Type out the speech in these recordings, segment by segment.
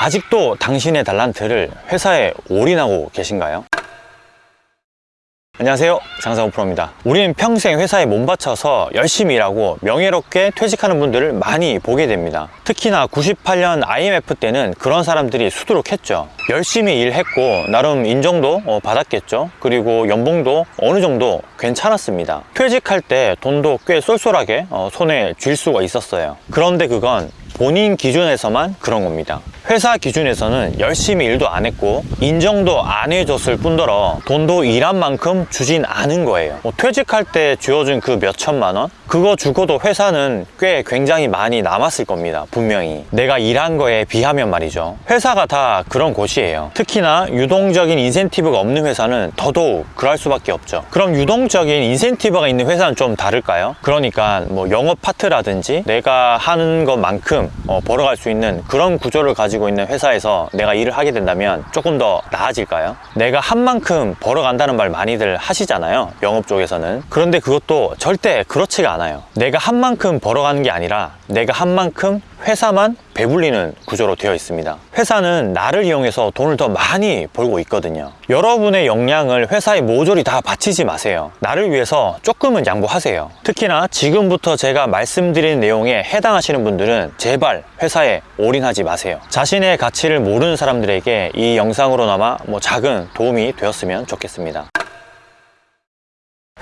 아직도 당신의 달란트를 회사에 올인하고 계신가요? 안녕하세요. 장사호 프로입니다. 우리는 평생 회사에 몸바쳐서 열심히 일하고 명예롭게 퇴직하는 분들을 많이 보게 됩니다. 특히나 98년 IMF 때는 그런 사람들이 수두룩했죠. 열심히 일했고 나름 인정도 어, 받았겠죠. 그리고 연봉도 어느 정도 괜찮았습니다. 퇴직할 때 돈도 꽤 쏠쏠하게 어, 손에 쥘 수가 있었어요. 그런데 그건 본인 기준에서만 그런 겁니다 회사 기준에서는 열심히 일도 안 했고 인정도 안 해줬을 뿐더러 돈도 일한 만큼 주진 않은 거예요. 뭐 퇴직할 때 쥐어준 그 몇천만 원? 그거 주고도 회사는 꽤 굉장히 많이 남았을 겁니다 분명히. 내가 일한 거에 비하면 말이죠. 회사가 다 그런 곳이에요. 특히나 유동적인 인센티브가 없는 회사는 더더욱 그럴 수밖에 없죠. 그럼 유동적인 인센티브가 있는 회사는 좀 다를까요? 그러니까 뭐 영업 파트라든지 내가 하는 것만큼 어, 벌어갈 수 있는 그런 구조를 가지고 있는 회사에서 내가 일을 하게 된다면 조금 더 나아질까요? 내가 한 만큼 벌어간다는 말 많이들 하시잖아요 영업 쪽에서는 그런데 그것도 절대 그렇지가 않아요 내가 한 만큼 벌어가는 게 아니라 내가 한 만큼 회사만 배불리는 구조로 되어 있습니다. 회사는 나를 이용해서 돈을 더 많이 벌고 있거든요. 여러분의 역량을 회사에 모조리 다 바치지 마세요. 나를 위해서 조금은 양보하세요. 특히나 지금부터 제가 말씀드린 내용에 해당하시는 분들은 제발 회사에 올인하지 마세요. 자신의 가치를 모르는 사람들에게 이 영상으로나마 뭐 작은 도움이 되었으면 좋겠습니다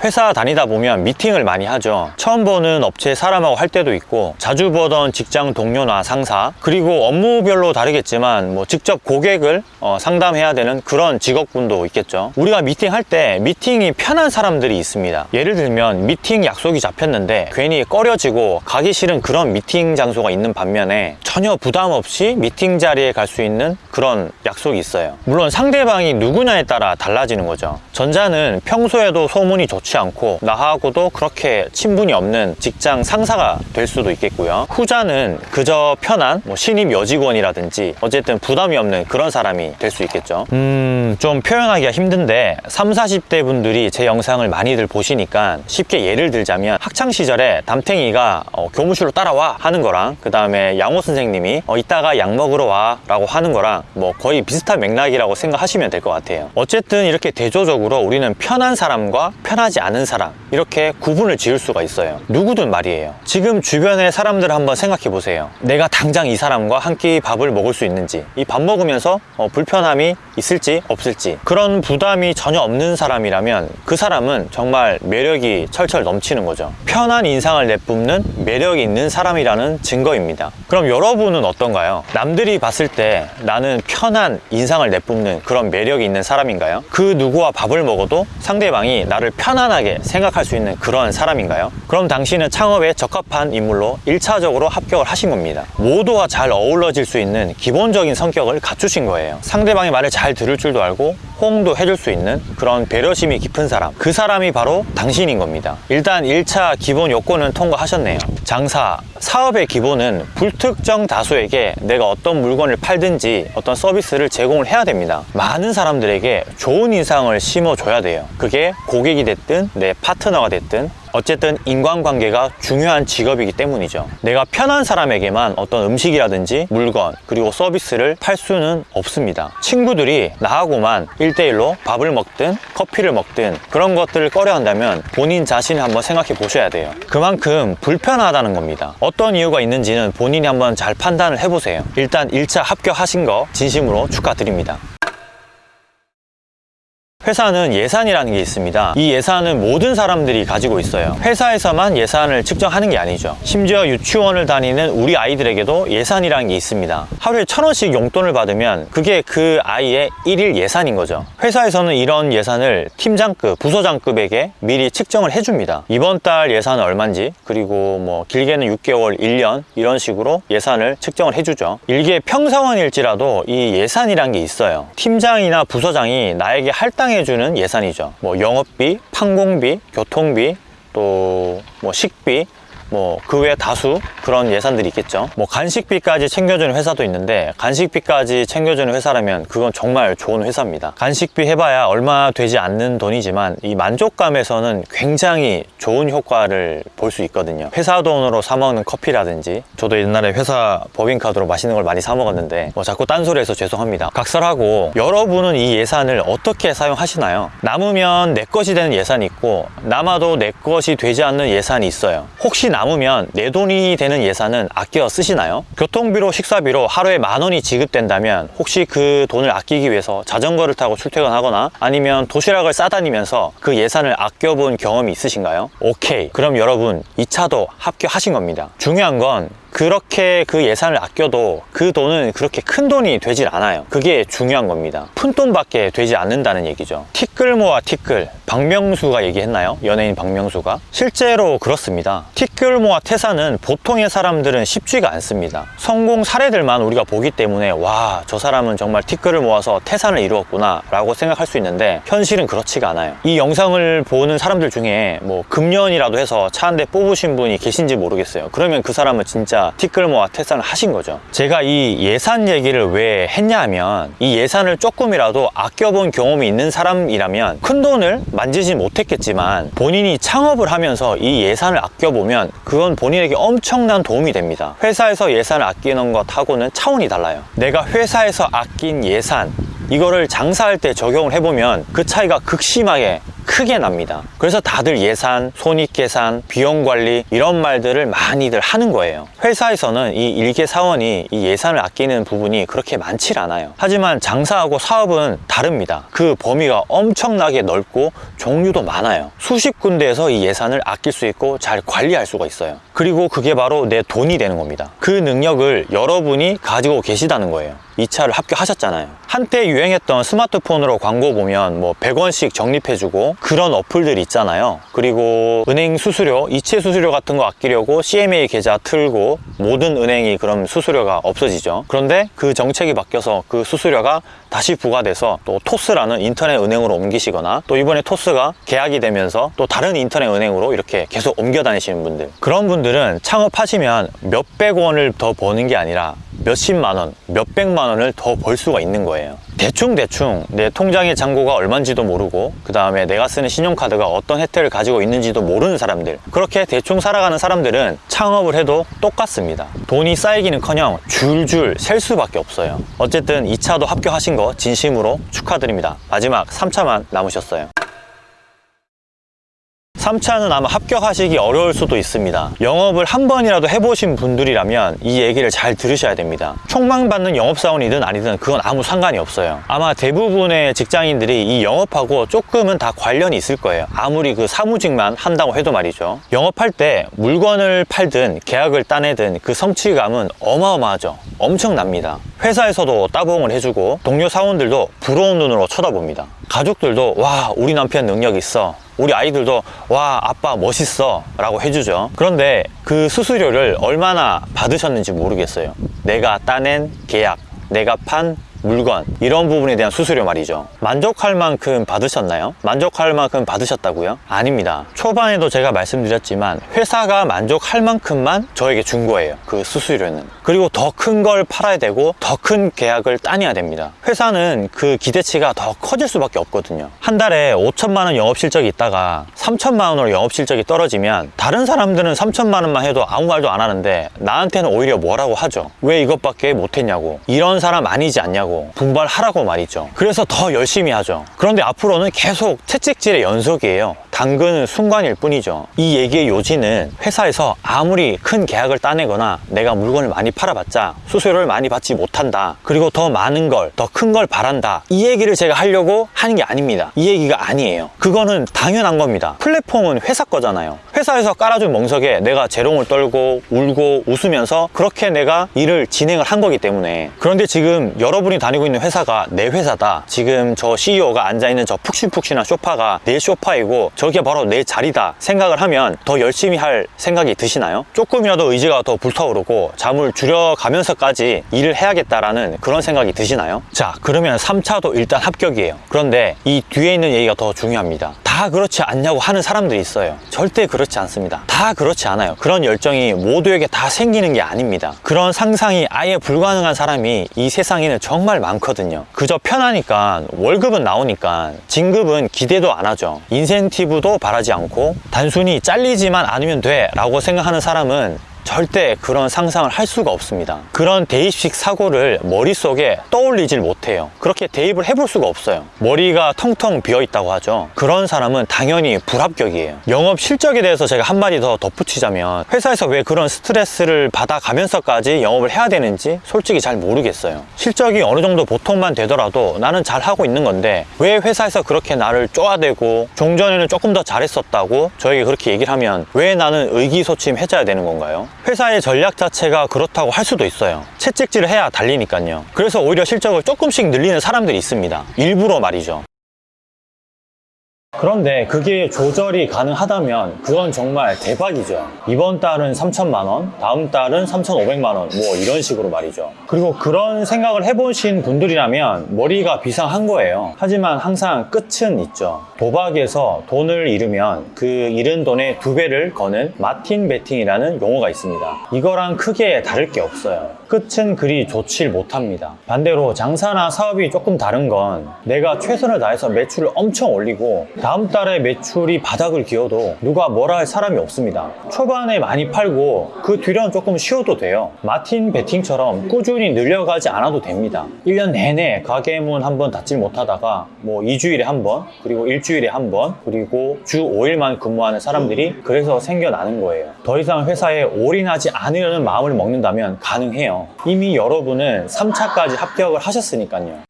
회사 다니다 보면 미팅을 많이 하죠. 처음 보는 업체 사람하고 할 때도 있고 자주 보던 직장 동료나 상사 그리고 업무별로 다르겠지만 뭐 직접 고객을 어, 상담해야 되는 그런 직업군도 있겠죠. 우리가 미팅할 때 미팅이 편한 사람들이 있습니다. 예를 들면 미팅 약속이 잡혔는데 괜히 꺼려지고 가기 싫은 그런 미팅 장소가 있는 반면에 전혀 부담 없이 미팅 자리에 갈 수 있는 그런 약속이 있어요. 물론 상대방이 누구냐에 따라 달라지는 거죠. 전자는 평소에도 소문이 좋지 좋지 않고 나하고도 그렇게 친분이 없는 직장 상사가 될 수도 있겠고요. 후자는 그저 편한 뭐 신입 여직원이라든지 어쨌든 부담이 없는 그런 사람이 될 수 있겠죠. 음 좀 표현하기가 힘든데 3, 40대 분들이 제 영상을 많이들 보시니까 쉽게 예를 들자면 학창시절에 담탱이가 어, 교무실로 따라와 하는 거랑 그 다음에 양호 선생님이 어, 이따가 약 먹으러 와 라고 하는 거랑 뭐 거의 비슷한 맥락이라고 생각하시면 될 것 같아요. 어쨌든 이렇게 대조적으로 우리는 편한 사람과 편하지 않은 사람 이렇게 구분을 지을 수가 있어요. 누구든 말이에요. 지금 주변의 사람들 한번 생각해 보세요. 내가 당장 이 사람과 한 끼 밥을 먹을 수 있는지 이 밥 먹으면서 어, 불편함이 있을지 없을지 그런 부담이 전혀 없는 사람이라면 그 사람은 정말 매력이 철철 넘치는 거죠. 편한 인상을 내뿜는 매력이 있는 사람이라는 증거입니다. 그럼 여러분은 어떤가요? 남들이 봤을 때 나는 편한 인상을 내뿜는 그런 매력이 있는 사람인가요? 그 누구와 밥을 먹어도 상대방이 나를 편 안하게 생각할 수 있는 그런 사람인가요? 그럼 당신은 창업에 적합한 인물로 1차적으로 합격을 하신 겁니다. 모두와 잘 어우러질 수 있는 기본적인 성격을 갖추신 거예요. 상대방의 말을 잘 들을 줄도 알고 호응도 해줄 수 있는 그런 배려심이 깊은 사람. 그 사람이 바로 당신인 겁니다. 일단 1차 기본 요건은 통과하셨네요. 장사, 사업의 기본은 불특정 다수에게 내가 어떤 물건을 팔든지 어떤 서비스를 제공을 해야 됩니다. 많은 사람들에게 좋은 인상을 심어줘야 돼요. 그게 고객이 됐든 내 파트너가 됐든 어쨌든 인간관계가 중요한 직업이기 때문이죠. 내가 편한 사람에게만 어떤 음식이라든지 물건 그리고 서비스를 팔 수는 없습니다. 친구들이 나하고만 1대1로 밥을 먹든 커피를 먹든 그런 것들을 꺼려 한다면 본인 자신을 한번 생각해 보셔야 돼요. 그만큼 불편하다는 겁니다. 어떤 이유가 있는지는 본인이 한번 잘 판단을 해보세요. 일단 1차 합격하신 거 진심으로 축하드립니다 회사는 예산이라는 게 있습니다. 이 예산은 모든 사람들이 가지고 있어요. 회사에서만 예산을 측정하는 게 아니죠. 심지어 유치원을 다니는 우리 아이들에게도 예산이라는 게 있습니다. 하루에 천 원씩 용돈을 받으면 그게 그 아이의 일일 예산인 거죠. 회사에서는 이런 예산을 팀장급, 부서장급에게 미리 측정을 해줍니다. 이번 달 예산은 얼마인지 그리고 뭐 길게는 6개월, 1년 이런 식으로 예산을 측정을 해주죠. 일개 평사원일지라도 이 예산이란 게 있어요. 팀장이나 부서장이 나에게 할당해 해주는 예산이죠. 뭐 영업비, 판공비, 교통비 또 뭐 식비 뭐 그 외 다수 그런 예산들이 있겠죠. 뭐 간식비까지 챙겨주는 회사도 있는데 간식비까지 챙겨주는 회사라면 그건 정말 좋은 회사입니다. 간식비 해봐야 얼마 되지 않는 돈이지만 이 만족감에서는 굉장히 좋은 효과를 볼 수 있거든요. 회사 돈으로 사 먹는 커피라든지 저도 옛날에 회사 법인카드로 맛있는 걸 많이 사 먹었는데 뭐 자꾸 딴소리해서 죄송합니다. 각설하고 여러분은 이 예산을 어떻게 사용하시나요? 남으면 내 것이 되는 예산이 있고 남아도 내 것이 되지 않는 예산이 있어요. 혹시 남으면 내 돈이 되는 예산은 아껴 쓰시나요? 교통비로 식사비로 하루에 만 원이 지급된다면 혹시 그 돈을 아끼기 위해서 자전거를 타고 출퇴근하거나 아니면 도시락을 싸다니면서 그 예산을 아껴본 경험이 있으신가요? 오케이. 그럼 여러분 2차도 합격하신 겁니다. 중요한 건 그렇게 그 예산을 아껴도 그 돈은 그렇게 큰 돈이 되질 않아요. 그게 중요한 겁니다. 푼돈밖에 되지 않는다는 얘기죠. 티끌 모아 티끌. 박명수가 얘기했나요? 연예인 박명수가? 실제로 그렇습니다. 티끌 모아 퇴사는 보통의 사람들은 쉽지가 않습니다. 성공 사례들만 우리가 보기 때문에 와, 저 사람은 정말 티끌을 모아서 태산을 이루었구나 라고 생각할 수 있는데 현실은 그렇지가 않아요. 이 영상을 보는 사람들 중에 뭐 금년이라도 해서 차 한 대 뽑으신 분이 계신지 모르겠어요. 그러면 그 사람은 진짜 티끌 모아 퇴산을 하신 거죠. 제가 이 예산 얘기를 왜 했냐 하면 이 예산을 조금이라도 아껴본 경험이 있는 사람이라면 큰 돈을 만지지 못했겠지만 본인이 창업을 하면서 이 예산을 아껴보면 그건 본인에게 엄청난 도움이 됩니다. 회사에서 예산을 아끼는 것하고는 차원이 달라요. 내가 회사에서 아낀 예산 이거를 장사할 때 적용을 해보면 그 차이가 극심하게 크게 납니다. 그래서 다들 예산, 손익계산, 비용관리 이런 말들을 많이들 하는 거예요. 회사에서는 이 일개 사원이 이 예산을 아끼는 부분이 그렇게 많지 않아요. 하지만 장사하고 사업은 다릅니다. 그 범위가 엄청나게 넓고 종류도 많아요. 수십 군데에서 이 예산을 아낄 수 있고 잘 관리할 수가 있어요. 그리고 그게 바로 내 돈이 되는 겁니다. 그 능력을 여러분이 가지고 계시다는 거예요. 2차를 합격하셨잖아요. 한때 유행했던 스마트폰으로 광고 보면 뭐 100원씩 적립해주고 그런 어플들 있잖아요. 그리고 은행 수수료, 이체 수수료 같은 거 아끼려고 CMA 계좌 틀고 모든 은행이 그럼 수수료가 없어지죠. 그런데 그 정책이 바뀌어서 그 수수료가 다시 부과돼서 또 토스라는 인터넷 은행으로 옮기시거나 또 이번에 토스가 계약이 되면서 또 다른 인터넷 은행으로 이렇게 계속 옮겨 다니시는 분들 그런 분들은 창업하시면 몇백 원을 더 버는 게 아니라 몇십만 원, 몇백만 원을 더 벌 수가 있는 거예요. 대충대충 내 통장의 잔고가 얼마인지도 모르고 그 다음에 내가 쓰는 신용카드가 어떤 혜택을 가지고 있는지도 모르는 사람들 그렇게 대충 살아가는 사람들은 창업을 해도 똑같습니다. 돈이 쌓이기는커녕 줄줄 셀 수밖에 없어요. 어쨌든 2차도 합격하신 거 진심으로 축하드립니다. 마지막 3차만 남으셨어요 3차는 아마 합격하시기 어려울 수도 있습니다. 영업을 한 번이라도 해보신 분들이라면 이 얘기를 잘 들으셔야 됩니다. 총망받는 영업사원이든 아니든 그건 아무 상관이 없어요. 아마 대부분의 직장인들이 이 영업하고 조금은 다 관련이 있을 거예요. 아무리 그 사무직만 한다고 해도 말이죠. 영업할 때 물건을 팔든 계약을 따내든 그 성취감은 어마어마하죠. 엄청납니다. 회사에서도 따봉을 해주고 동료 사원들도 부러운 눈으로 쳐다봅니다. 가족들도 와 우리 남편 능력 있어 우리 아이들도 와 아빠 멋있어 라고 해주죠. 그런데 그 수수료를 얼마나 받으셨는지 모르겠어요. 내가 따낸 계약 내가 판 물건 이런 부분에 대한 수수료 말이죠. 만족할 만큼 받으셨나요? 만족할 만큼 받으셨다고요? 아닙니다. 초반에도 제가 말씀드렸지만 회사가 만족할 만큼만 저에게 준 거예요 그 수수료는. 그리고 더 큰 걸 팔아야 되고 더 큰 계약을 따내야 됩니다. 회사는 그 기대치가 더 커질 수밖에 없거든요. 한 달에 5천만 원 영업 실적이 있다가 3천만 원으로 영업 실적이 떨어지면 다른 사람들은 3천만 원만 해도 아무 말도 안 하는데 나한테는 오히려 뭐라고 하죠? 왜 이것밖에 못했냐고. 이런 사람 아니지 않냐고 하라고 분발하라고 말이죠. 그래서 더 열심히 하죠. 그런데 앞으로는 계속 채찍질의 연속이에요. 당근은 순간일 뿐이죠. 이 얘기의 요지는 회사에서 아무리 큰 계약을 따내거나 내가 물건을 많이 팔아봤자 수수료를 많이 받지 못한다. 그리고 더 많은 걸 더 큰 걸 바란다. 이 얘기를 제가 하려고 하는 게 아닙니다. 이 얘기가 아니에요. 그거는 당연한 겁니다. 플랫폼은 회사 거잖아요 회사에서 깔아준 멍석에 내가 재롱을 떨고 울고 웃으면서 그렇게 내가 일을 진행을 한 거기 때문에 그런데 지금 여러분이 다니고 있는 회사가 내 회사다 지금 저 CEO가 앉아있는 저 푹신푹신한 소파가 내 소파이고 저게 바로 내 자리다 생각을 하면 더 열심히 할 생각이 드시나요? 조금이라도 의지가 더 불타오르고 잠을 줄여가면서까지 일을 해야겠다라는 그런 생각이 드시나요? 자 그러면 3차도 일단 합격이에요 그런데 이 뒤에 있는 얘기가 더 중요합니다 다다 그렇지 않냐고 하는 사람들이 있어요. 절대 그렇지 않습니다. 다 그렇지 않아요. 그런 열정이 모두에게 다 생기는 게 아닙니다. 그런 상상이 아예 불가능한 사람이 이 세상에는 정말 많거든요. 그저 편하니까 월급은 나오니까 진급은 기대도 안 하죠. 인센티브도 바라지 않고 단순히 잘리지만 않으면 돼 라고 생각하는 사람은 절대 그런 상상을 할 수가 없습니다. 그런 대입식 사고를 머릿속에 떠올리질 못해요. 그렇게 대입을 해볼 수가 없어요. 머리가 텅텅 비어 있다고 하죠. 그런 사람은 당연히 불합격이에요. 영업 실적에 대해서 제가 한마디 더 덧붙이자면 회사에서 왜 그런 스트레스를 받아가면서까지 영업을 해야 되는지 솔직히 잘 모르겠어요. 실적이 어느 정도 보통만 되더라도 나는 잘 하고 있는 건데 왜 회사에서 그렇게 나를 쪼아대고 종전에는 조금 더 잘했었다고 저에게 그렇게 얘기를 하면 왜 나는 의기소침해져야 되는 건가요? 회사의 전략 자체가 그렇다고 할 수도 있어요. 채찍질을 해야 달리니까요. 그래서 오히려 실적을 조금씩 늘리는 사람들이 있습니다. 일부러 말이죠. 그런데 그게 조절이 가능하다면 그건 정말 대박이죠. 이번 달은 3천만 원, 다음 달은 3,500만 원, 뭐 이런 식으로 말이죠. 그리고 그런 생각을 해보신 분들이라면 머리가 비상한 거예요. 하지만 항상 끝은 있죠. 도박에서 돈을 잃으면 그 잃은 돈의 두 배를 거는 마틴 베팅이라는 용어가 있습니다. 이거랑 크게 다를 게 없어요. 끝은 그리 좋질 못합니다. 반대로 장사나 사업이 조금 다른 건 내가 최선을 다해서 매출을 엄청 올리고 다음 달에 매출이 바닥을 기어도 누가 뭐라 할 사람이 없습니다. 초반에 많이 팔고 그 뒤로는 조금 쉬어도 돼요. 마틴 베팅처럼 꾸준히 늘려가지 않아도 됩니다. 1년 내내 가게 문 한 번 닫지 못하다가 뭐 2주일에 한 번, 그리고 일주일에 한 번, 그리고 주 5일만 근무하는 사람들이 그래서 생겨나는 거예요. 더 이상 회사에 올인하지 않으려는 마음을 먹는다면 가능해요. 이미 여러분은 3차까지 합격을 하셨으니까요.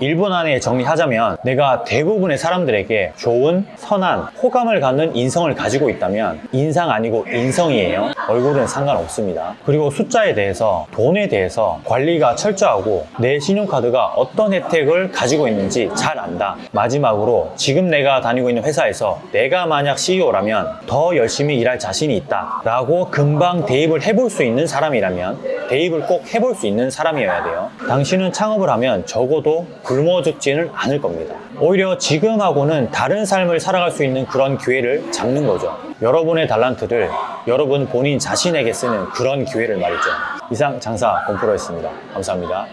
1분 안에 정리하자면 내가 대부분의 사람들에게 좋은, 선한, 호감을 갖는 인성을 가지고 있다면 인상 아니고 인성이에요. 얼굴은 상관없습니다. 그리고 숫자에 대해서, 돈에 대해서 관리가 철저하고 내 신용카드가 어떤 혜택을 가지고 있는지 잘 안다. 마지막으로 지금 내가 다니고 있는 회사에서 내가 만약 CEO라면 더 열심히 일할 자신이 있다. 라고 금방 대입을 해볼 수 있는 사람이라면 대입을 꼭 해볼 수 있는 사람이어야 돼요. 당신은 창업을 하면 적어도 굶어 죽지는 않을 겁니다. 오히려 지금하고는 다른 삶을 살아갈 수 있는 그런 기회를 잡는 거죠. 여러분의 달란트를 여러분 본인 자신에게 쓰는 그런 기회를 말이죠. 이상 장사 건프로였습니다. 감사합니다.